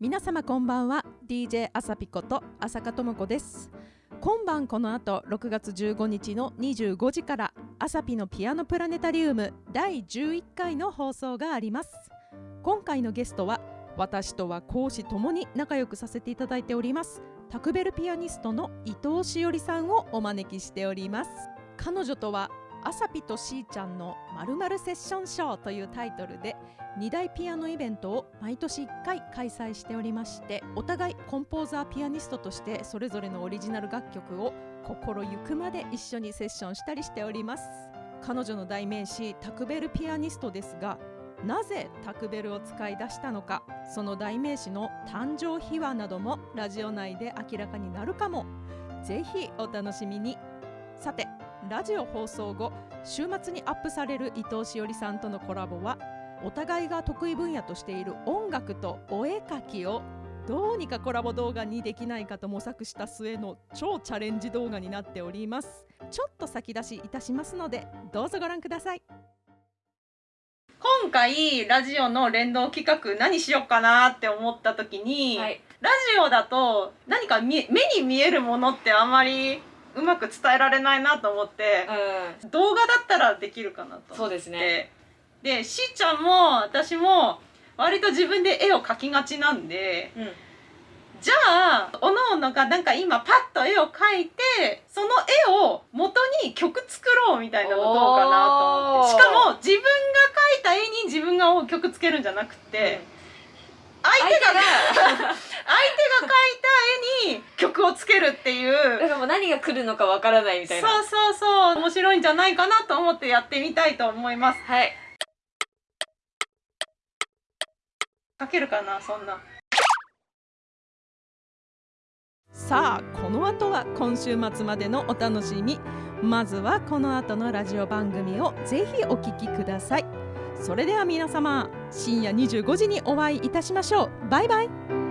皆様こんばんは。DJ あさぴこと浅香智子です。今晩この後6月15日の25時からあさぴのピアノプラネタリウム第11回の放送があります。今回のゲストは私とは講師ともに仲良くさせていただいておりますタクベルピアニストの伊藤しおりさんをお招きしております。彼女とはあさぴとしーちゃんのまるまるセッションショーというタイトルで2大ピアノイベントを毎年1回開催しておりましてお互いコンポーザーピアニストとしてそれぞれのオリジナル楽曲を心ゆくまで一緒にセッションしたりしております。彼女の代名詞タクベルピアニストですがなぜタクベルを使い出したのかその代名詞の誕生秘話などもラジオ内で明らかになるかも。ぜひお楽しみに。さてラジオ放送後週末にアップされる伊藤しおりさんとのコラボはお互いが得意分野としている音楽とお絵描きをどうにかコラボ動画にできないかと模索した末の超チャレンジ動画になっております。ちょっと先出しいたしますのでどうぞご覧ください。今回ラジオの連動企画何しようかなって思った時に、はい、ラジオだと何か見目に見えるものってあんまりうまく伝えられないなと思って、う動画だったらできるかなと思って。そうですね。でしーちゃんも私も割と自分で絵を描きがちなんでん、うん、じゃあおのおのがなんか今パッと絵を描いてその絵を元に曲作ろうみたいなのどうかなと思って。しかも自分が描いた絵に自分が曲つけるんじゃなくて、相手が相手が相手が描いた絵に曲をつけるっていう。だからもう何が来るのかわからないみたいな。そうそうそう面白いんじゃないかなと思ってやってみたいと思います。はい。書けるかなそんな。さあこの後は今週末までのお楽しみ。まずはこの後のラジオ番組をぜひお聞きくださいそれでは皆様深夜25時にお会いいたしましょう。バイバイ。